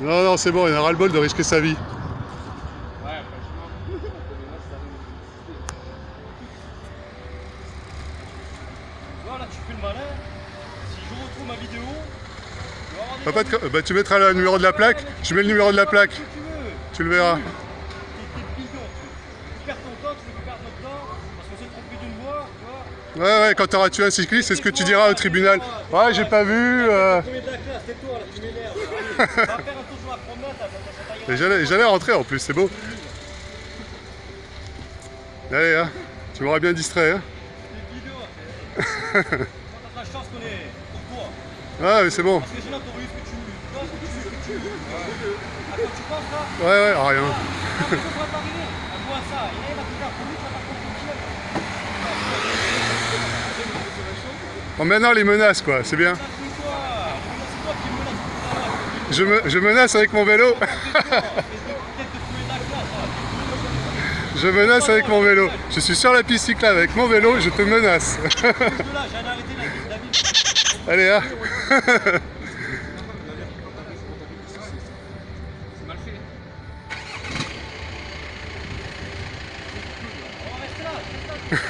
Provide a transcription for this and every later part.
Non, non, c'est bon, il a ras-le-bol de risquer sa vie. Ouais, franchement. Voilà, tu fais le malin. Si je retrouve ma vidéo, je vais avoir des Papa, bah, tu mettras le numéro de la plaque. Je mets le numéro de la plaque. tu le verras. Tu, perds ton temps, tu perde notre temps, parce qu'on s'est trompé d'une voie. Ouais, ouais, quand t'auras tué un cycliste, c'est ce que tu diras au tribunal. Ouais, j'ai pas vu. euh. J'allais rentrer en plus, c'est beau. Allez, hein, tu m'auras bien distrait. Hein. Ah, mais c'est bon. Parce que sinon Bon, maintenant, les menaces, quoi, c'est bien. Je, me, je menace avec mon vélo. Je menace avec mon vélo. Je suis sur la piste cyclable avec mon vélo, je te menace. Allez, hein.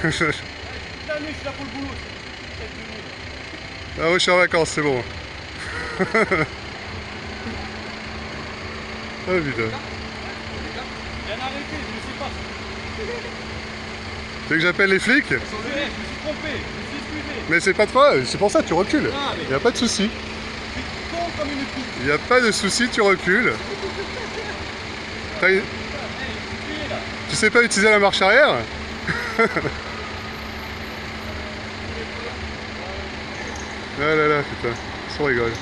L'année, je suis là pour le boulot. Ah ouais, je suis en vacances, c'est bon. ah putain. J'ai arrêté, je ne sais pas. Tu veux que j'appelle les flics? Je me suis trompé, je me suis. Mais c'est pas toi, c'est pour ça tu recules. Ah, mais- Y a pas de souci. Je suis con comme une pute. Y a pas de souci, tu recules. Tu sais pas utiliser la marche arrière? Ah là là, putain, on rigole.